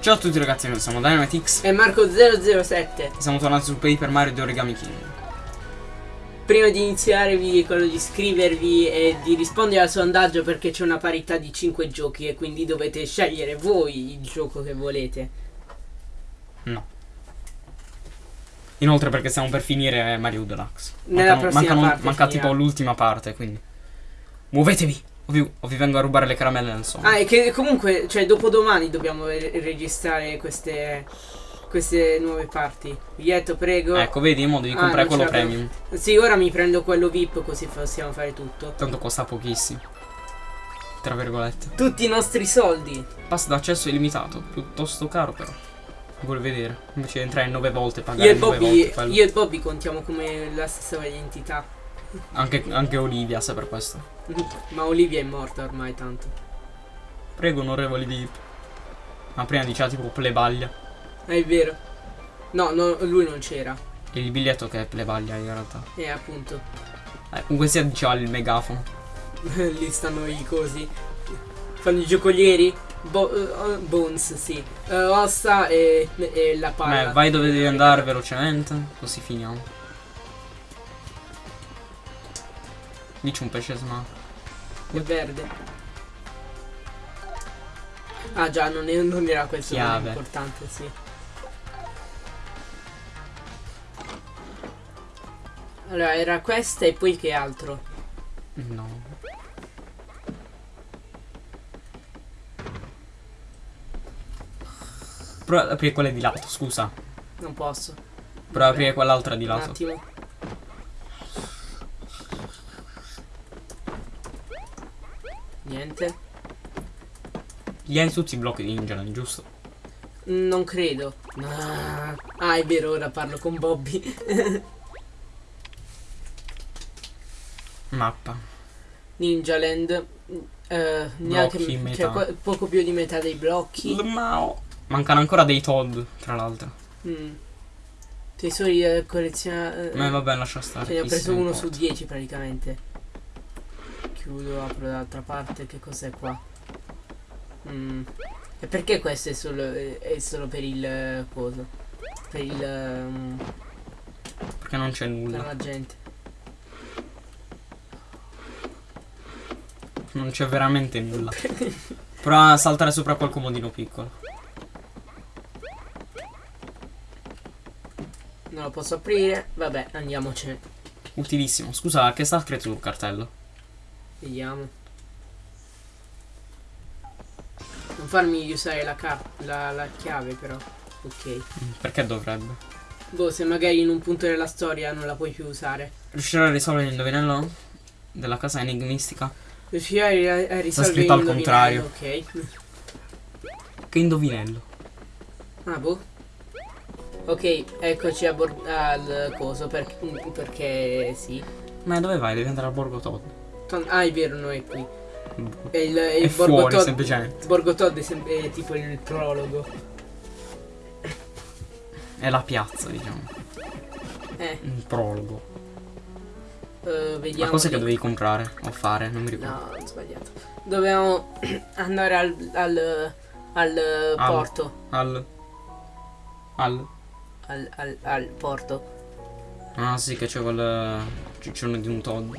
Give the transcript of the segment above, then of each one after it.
Ciao a tutti ragazzi, noi siamo Dynamitix E Marco007 Siamo tornati su Paper Mario di Origami King Prima di iniziare vi ricordo di iscrivervi e di rispondere al sondaggio perché c'è una parità di 5 giochi e quindi dovete scegliere voi il gioco che volete. No. Inoltre perché stiamo per finire Mario Deluxe. Nella Mancano- prossima mancano- parte Manca finirà. tipo l'ultima parte, quindi. Muovetevi o vi, o vi vengo a rubare le caramelle sonno. Ah e che comunque, cioè dopodomani dobbiamo re- registrare queste, queste nuove parti. Biglietto prego. Ecco, vedi, mo devi Ah, comprare quello premium. Sì ora mi prendo quello VIP così possiamo fare tutto. Tanto costa pochissimo. Tra virgolette. Tutti i nostri soldi. Pass d'accesso illimitato. Piuttosto caro però. Vuol vedere. Invece di entrare 9 volte io pagare e, 9 Bobby, volte io e Bobby contiamo come la stessa identità anche, anche Olivia sa per questo Ma Olivia è morta ormai tanto Prego onorevoli VIP Ma prima diceva tipo plebaglia Ah, È vero. No, no, lui non c'era. Il biglietto che è plebaglia in realtà Eh, appunto. eh, Comunque sia diceva il megafono Lì stanno i cosi. Fanno i giocolieri. Bo- eh, bones, sì. Eh, ossa e, e la palla. Beh, vai dove devi andare velocemente Così finiamo Dici un pesce smart È verde. Ah già, non, è- non era questo Chiave. importante, sì. Allora, era questa e poi che altro? No Prova ad aprire quelle di lato, scusa Non posso. Prova ad aprire quell'altra di Un lato attimo. Niente. Gli hai tutti i blocchi di Ninja giusto? Non credo. Ah, ah, è vero, ora parlo con Bobby. Mappa Ninja Land. eh, neanche cioè, poco più di metà dei blocchi. Mao. Mancano ancora dei Todd, tra l'altro Mm. Tesori eh, collezionati. Ma vabbè, lascia stare. Ce ne ho preso uno importa. su 10 praticamente. Chiudo, apro dall'altra parte. Che cos'è qua? Mm. E perché questo è solo, è solo per il eh, coso? Per il. ehm, Perché non c'è per nulla. la gente. Non c'è veramente nulla. Prova a saltare sopra quel comodino piccolo. Non lo posso aprire. Vabbè, andiamocene. Utilissimo. Scusa, che sta scritto sul cartello? Vediamo. Non farmi usare la, la, la chiave però. Ok. Mm, Perché dovrebbe? Boh, se magari in un punto della storia non la puoi più usare. Riuscirà a risolvere l'indovinello? Della casa enigmistica? Riuscirai a, a risolvere scritto al il contrario. Ok. Che indovinello? Ah, boh. Ok, eccoci al coso per- perché sì. Ma dove vai? Devi andare al Borgo Todd. Ah, è vero, noi è qui. Boh. E il, È il Borgo fuori, Todd- semplicemente. Borgo Todd è, sem- è tipo il prologo. È la piazza, diciamo. Eh, Un prologo. eh, vediamo. Ma cos'è che dovevi comprare? O fare? Non mi ricordo. No, ho sbagliato. Dobbiamo andare al, al, al Al- porto. Al. Al. Al, al, al porto. Ah sì, che c'è quel ciccione di un Todd.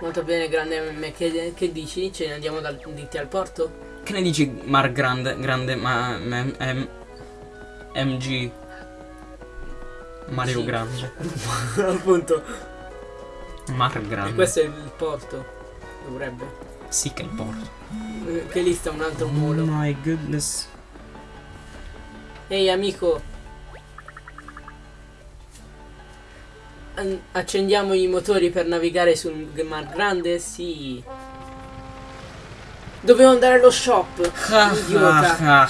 Molto bene, grande M. Che, che dici? Ce ne andiamo dal, di te al porto? Che ne dici Mar grande, grande, ma m, m- MG Mario Sì. grande. Appunto. Mar E grande. questo è il porto. Dovrebbe. Sì che è il porto. Eh, Che lì sta un altro Oh molo. my goodness. Ehi amico. Accendiamo i motori per navigare sul Mar Grande? Sì. Dovevo andare allo shop. Idiota.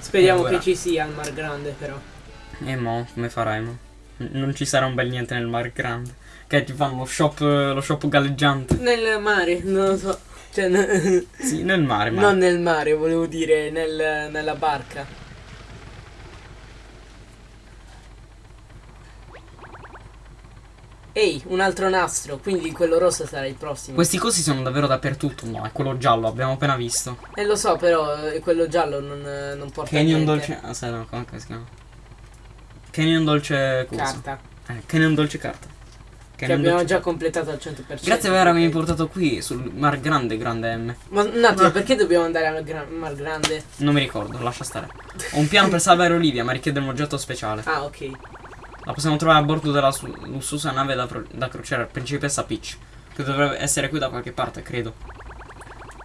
Speriamo E che ci sia al Mar Grande però. E mo, come farai mo? Non ci sarà un bel niente nel Mar grande. Che ti fanno lo shop, lo shop galleggiante. Nel mare, non lo so. Cioè, Sì, nel mare, ma. non nel mare, volevo dire nel- nella barca. Ehi, un altro nastro, quindi quello rosso sarà il prossimo. Questi cosi sono davvero dappertutto. No, è quello giallo, abbiamo appena visto. Eh lo so, però eh, quello giallo non, eh, non porta Canyon niente. dolce. Ah, sai, no, come si chiama? Canyon dolce. Cosa? Carta. Eh, Canyon dolce carta. Che Canyon abbiamo dolce già completato al 100%. Grazie per avermi portato qui sul Mar Grande, grande M. Ma un attimo, perché dobbiamo andare al Gra- Mar Grande? Non mi ricordo, lascia stare. Ho un piano per salvare Olivia, ma richiede un oggetto speciale. Ah, ok. La possiamo trovare a bordo della su- lussuosa nave da, da crociera Principessa Peach, che dovrebbe essere qui da qualche parte, credo.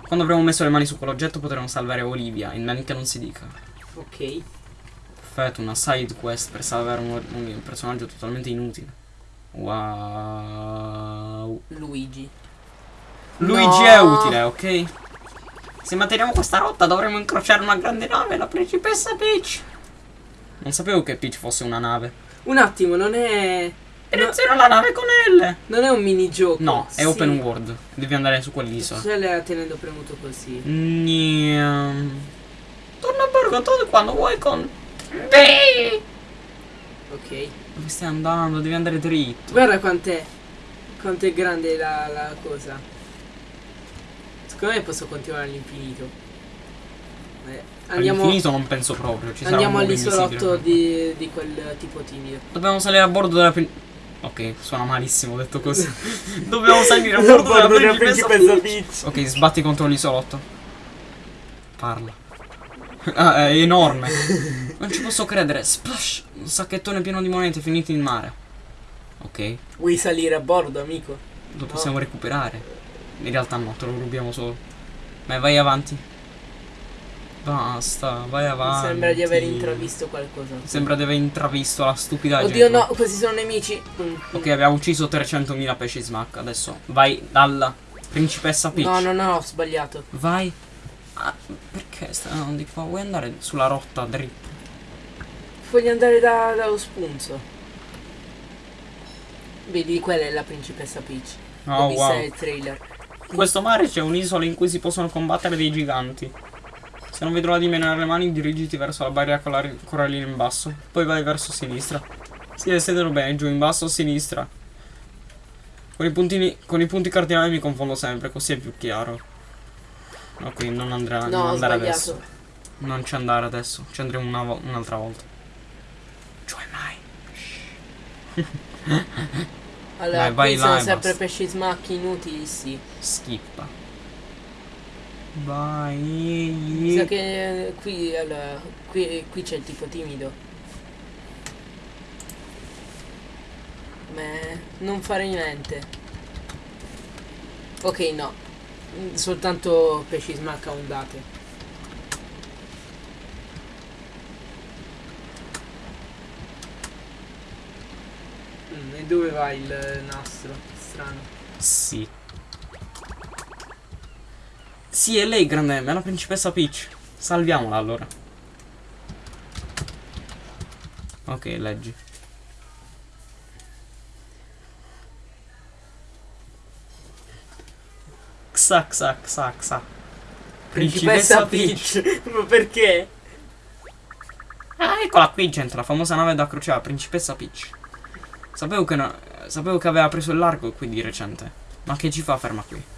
Quando avremo messo le mani su quell'oggetto potremo salvare Olivia, in men che non si dica. Ok. Perfetto, una side quest per salvare un, un personaggio totalmente inutile. Wow. Luigi. Luigi No. è utile, ok? Se manteniamo questa rotta dovremo incrociare una grande nave, la principessa Peach. Non sapevo che Peach fosse una nave. Un attimo, non è. Direzione alla nave con L. Non è un minigioco. No, è Sì. open world. Devi andare su quell'isola. Se la tenendo premuto così. Niam. Torna a bordo tu quando vuoi con me. Ok. Dove stai andando? Devi andare dritto. Guarda quant'è. Quanto è grande la, la cosa. Secondo me posso continuare all'infinito. Andiamo All'infinito non penso proprio. Ci sarà andiamo all'isolotto di, di quel tipo timido. Dobbiamo salire a bordo della prin- Ok, suona malissimo detto così. Dobbiamo salire a bordo della principessa Peach. Ok, sbatti contro l'isolotto. Parla. Ah, è enorme. Non ci posso credere. Splash! Un sacchettone pieno di monete finite in mare. Ok, Vuoi salire a bordo, amico? lo possiamo recuperare. In realtà no, te lo rubiamo solo. Ma vai avanti. Basta, vai Mi avanti. sembra di aver intravisto qualcosa. Sembra di aver intravisto la stupidaggine. Oddio no, questi sono nemici. Mm, Ok, abbiamo ucciso 300.000 pesci smack. Adesso vai dalla principessa Peach. No, no, no, ho sbagliato. Vai. Ah, perché stai andando di qua? Vuoi andare sulla rotta dritta? Voglio andare da, dallo spunzo. Vedi, quella è la principessa Peach. Oh vista wow. nel trailer. In questo mare c'è un'isola in cui si possono combattere dei giganti. Se non vedrò di menare le mani, dirigiti verso la barriera colari- corallina in basso. Poi vai verso sinistra. Sì, sedelo bene, giù in basso a sinistra. Con i, puntini, con i punti cardinali mi confondo sempre, così è più chiaro. Ok, non andrà, non No, ho andare sbagliato. adesso. Non ci andare adesso, ci andremo una vo- un'altra volta. Cioè mai. Allora, Dai, vai là sono sempre pesci smacchi inutili, sì. Schippa. Vai. Mi sa che eh, qui, allora, qui, qui c'è il tipo timido. Beh, non fare niente. Ok, no. Soltanto pesci smacca ondate. Mm, e dove va il nastro? Strano. Sì. Sì, è lei, grande M, è la principessa Peach. Salviamola allora. Ok, leggi. Xa, xa, xa, xa. Principessa Peach. Ma perché? Ah, eccola qui, gente, la famosa nave da crociera, Principessa Peach. Sapevo che, no- sapevo che aveva preso il largo qui di recente. Ma che ci fa ferma qui?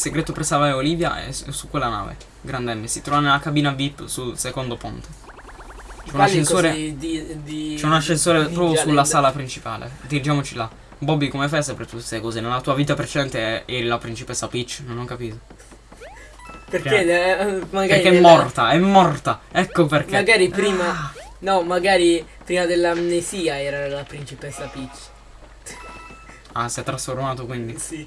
Segreto per salvare Olivia è su, quella nave. Grande M. Si trova nella cabina VIP sul secondo ponte. C'è un ascensore. C'è un ascensore proprio sulla sala principale. Dirigiamoci là. Bobby, come fai sempre tutte queste cose? Nella tua vita precedente eri la principessa Peach? Non ho capito. Perché eh, magari Perché è nella- morta, è morta. Ecco perché. Magari prima No, magari prima dell'amnesia era la principessa Peach. Ah, si è trasformato quindi. Sì.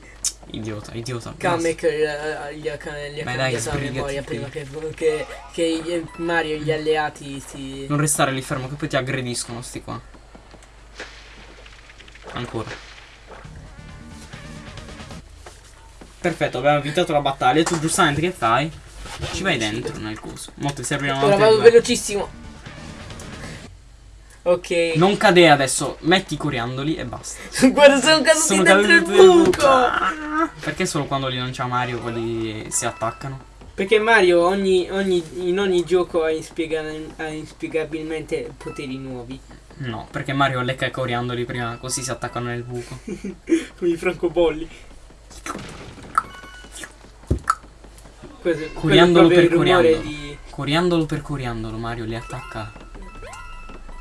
Idiota, idiota. Kamek eh, gli ha, cambiato la memoria prima che, che, che Mario e gli alleati si. Non restare lì fermo che poi ti aggrediscono sti qua. Ancora. Perfetto, abbiamo evitato la battaglia. Tu giustamente che fai? Ci vai dentro nel coso. Mo ti serviranno Ora altri vado velocissimo. Ok. Non cadere adesso, metti i coriandoli e basta. Guarda, sono caduti Sono dentro caduti il buco. Perché solo quando li non c'ha Mario quelli si attaccano? Perché Mario ogni, ogni- in ogni gioco ha, inspiega- ha inspiegabilmente poteri nuovi. No, perché Mario lecca i coriandoli prima, così si attaccano nel buco. Come i francobolli. Questo, Coriandolo per coriandolo. di... Coriandolo per coriandolo, Mario li attacca.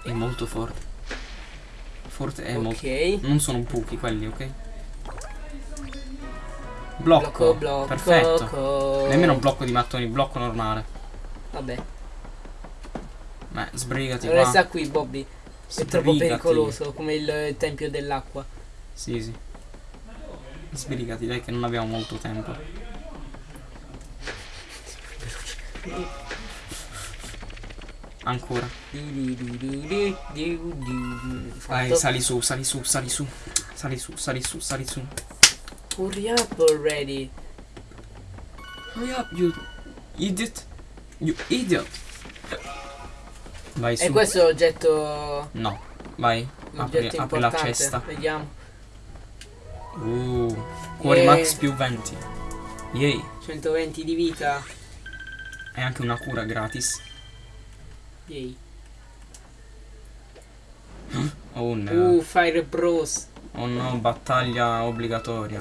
È molto forte. Forte è molto. Ok. Non sono buchi quelli, ok? Blocco, Blocco. blocco. Perfetto. co- Nemmeno un blocco di mattoni, blocco normale. Vabbè. Beh, sbrigati Resta qua. qui, Bobby. È troppo Sbrigati. pericoloso, come il tempio dell'acqua. Sì, sì. Sbrigati, dai che non abbiamo molto tempo. Ancora. Vai, sali su, sali su, sali su. Sali su, sali su, sali su. Hurry up already. Hurry up, you idiot. You idiot. Vai su. E questo è l'oggetto. No, vai. Apri, apri la cesta. Vediamo. Uh, cuori Yeah. max più 20. Yay. 120 di vita. E anche una cura gratis. Yay. Oh no. Uh, Fire Bros. Oh no, battaglia obbligatoria.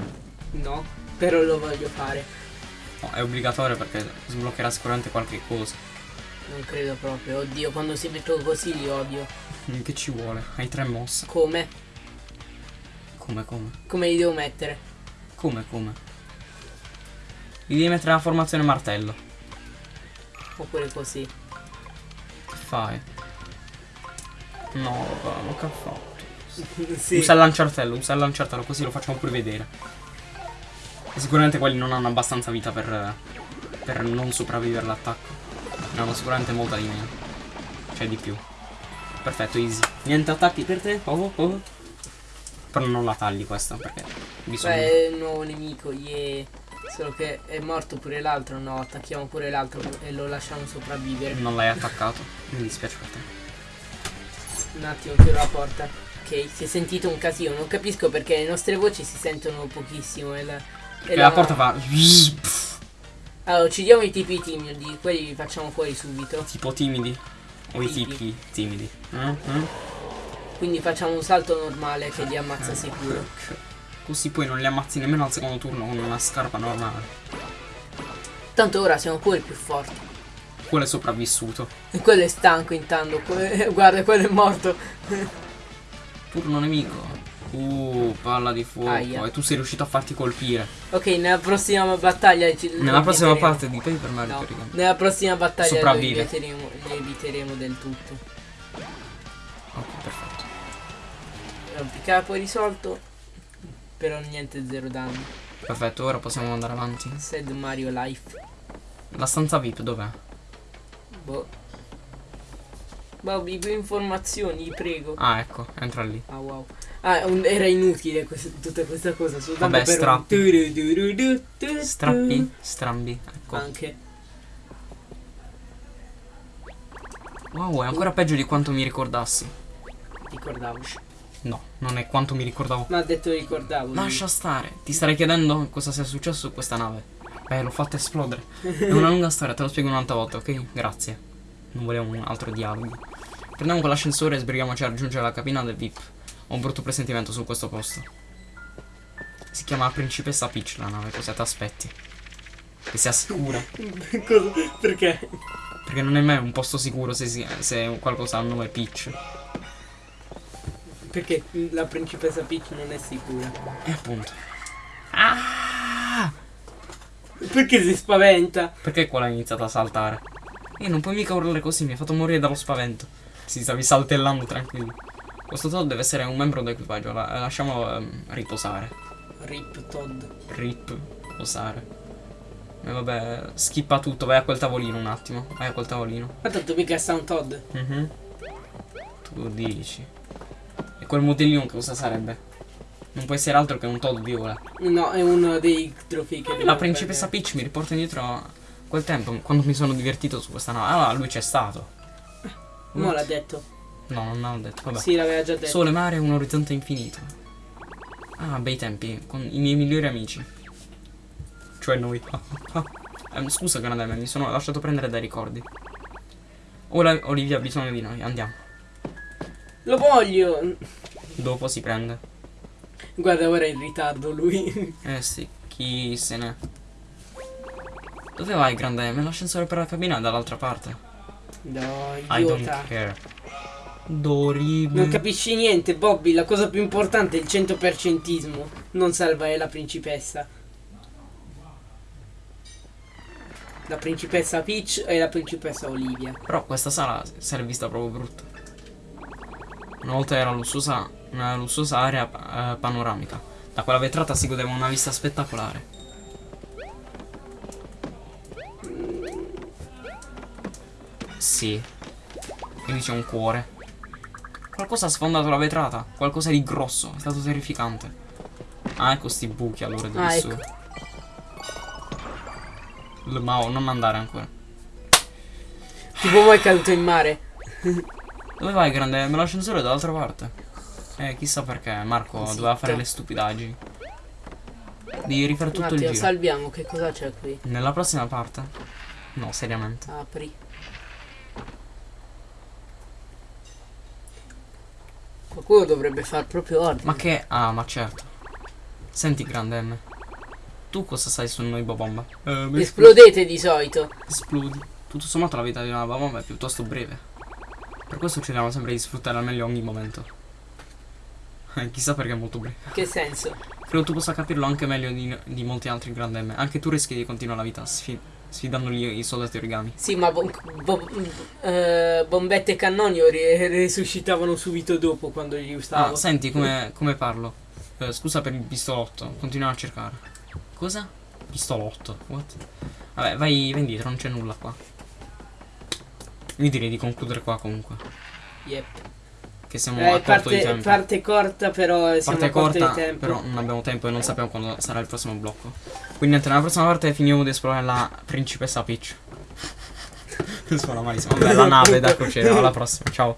No, però lo voglio fare. No, è obbligatorio perché sbloccherà sicuramente qualche cosa. Non credo proprio. Oddio, quando si mettono così li odio. Che ci vuole? Hai tre mosse. Come? Come, come? Come li devo mettere? Come, come? Gli devi mettere la formazione martello. Oppure così. Fai? No, ma che ha fatto? sì. Usa il lanciartello, usa il lanciartello così lo facciamo pure vedere. E sicuramente quelli non hanno abbastanza vita per, per non sopravvivere all'attacco. Ne hanno sicuramente molta di meno. Cioè di più. Perfetto, easy. Niente attacchi per te? Oh, oh. Però non la tagli questa perché bisogna. Beh, nuovo nemico, yeah. Solo che è morto pure l'altro. No, attacchiamo pure l'altro e lo lasciamo sopravvivere. Non l'hai attaccato. Mi dispiace per te. Un attimo, chiudo la porta. Ok, si è sentito un casino. Non capisco perché le nostre voci si sentono pochissimo. E la, e E la porta fa. Allora, uccidiamo i tipi timidi. Quelli li facciamo fuori subito. Tipo timidi. O i Tipi. tipi timidi. Mm, mm. Quindi facciamo un salto normale che li ammazza sicuro. Così poi non li ammazzi nemmeno al secondo turno con una scarpa normale. Tanto ora siamo pure più forti. Quello è sopravvissuto. E quello è stanco intanto. que- Guarda, quello è morto. Turno nemico. Uh, palla di fuoco. Aia. E tu sei riuscito a farti colpire. Ok, nella prossima battaglia ci Nella prossima parte di Paper Mario No, nella prossima battaglia Sopravvive. li eviteremo del tutto. Ok, perfetto. Rompicapo risolto. Però niente zero danni. Perfetto, ora possiamo andare avanti. Sad Mario Life. La stanza VIP dov'è? Boh. Bobby, più informazioni, prego. Ah, ecco, entra lì. Ah wow. Ah, un- era inutile questa- tutta questa cosa. Soltanto Vabbè, per un strappi. turu-du-du-du, turu-tu. Strappi, strambi. Ecco. Anche. Wow, è ancora peggio di quanto mi ricordassi. Ricordavo. No, non è quanto mi ricordavo. Ma ha detto ricordavo. Lascia stare. Ti starei chiedendo cosa sia successo su questa nave. Beh, l'ho fatta esplodere. È una lunga storia, te lo spiego un'altra volta, ok? Grazie. Non volevo un altro dialogo. Prendiamo quell'ascensore e sbrighiamoci a raggiungere la cabina del VIP. Ho un brutto presentimento su questo posto. Si chiama Principessa Peach la nave, cosa ti aspetti? Che sia sicura. Cosa? Perché? Perché non è mai un posto sicuro se, si- se qualcosa ha il nome Peach. Perché la principessa Peach non è sicura. E appunto. Ah! Perché si spaventa? Perché qua l'hai iniziato a saltare? E non puoi mica urlare così, mi hai fatto morire dallo spavento. Si stavi saltellando tranquillo. Questo Todd deve essere un membro dell'equipaggio, la- lasciamolo ehm, riposare. Rip Todd. Rip, posare. E vabbè, skippa tutto, vai a quel tavolino un attimo. Vai a quel tavolino. Ma tanto mica sta un Todd. Mhm. Tu dici. Quel modellino che cosa sarebbe? Non può essere altro che un Todd viola. No, è uno dei trofei che La principessa prendere. Peach mi riporta indietro quel tempo, quando mi sono divertito su questa nave. Allora lui c'è stato. No, l'ha detto. No, non l'ho detto, vabbè. Sì, l'aveva già detto. Sole, mare e un orizzonte infinito. Ah, bei tempi, con i miei migliori amici. Cioè noi. Ehm, scusa Granademe, mi sono lasciato prendere dai ricordi. Ora Olivia ha bisogno di noi, andiamo. Lo voglio! Dopo si prende. Guarda, ora è in ritardo lui. Eh sì, chi se ne. Dove vai, grande M? L'ascensore per la cabina è dall'altra parte. No, I don't idiota. care. Dorime. Non capisci niente, Bobby. La cosa più importante è il 100%ismo. Non salvare la principessa. La principessa Peach e la principessa Olivia. Però questa sala si è vista proprio brutta. Una volta era lussuosa, una lussuosa area eh, panoramica. Da quella vetrata si godeva una vista spettacolare. Sì. Quindi c'è un cuore. Qualcosa ha sfondato la vetrata. Qualcosa di grosso. È stato terrificante. Ah, ecco sti buchi allora di Ah, su. ecco. Ma non andare ancora. Tipo mai caduto in mare. Dove vai, grande? Me l'ascensore è dall'altra parte. Eh, chissà perché Marco Zitto. doveva fare le stupidaggini. Devi rifare tutto il attimo, giro. salviamo. Che cosa c'è qui? Nella prossima parte? No, seriamente. Apri. Qualcuno dovrebbe far proprio ordine. Ma che... Ah, ma certo. Senti, grande M. Tu cosa sai su noi bomba? Eh, Esplodete di solito. esplodi. Tutto sommato la vita di una bomba è piuttosto breve. Per questo cerchiamo sempre di sfruttare al meglio ogni momento. Eh, chissà perché è molto breve. Che senso? Credo tu possa capirlo anche meglio di, di molti altri grande M. Anche tu rischi di continuare la vita sfi- sfidandoli i soldati origami. Sì, ma bom- bo- eh, bombette e cannoni resuscitavano subito dopo quando gli usavo. Ah, senti come, come parlo. Eh, scusa per il pistolotto. Continuiamo a cercare. Cosa? Pistolotto. What? Vabbè, vai, vai indietro, non c'è nulla qua. Io direi di concludere qua comunque. Yep. Che siamo Eh, a corto di parte, tempo. parte corta, però siamo Parte corta, di però non abbiamo tempo e non sappiamo quando sarà il prossimo blocco. Quindi niente, nella prossima parte finiamo di esplorare la principessa Peach. Suona malissimo. Vabbè, la nave da crociera. Alla prossima, ciao.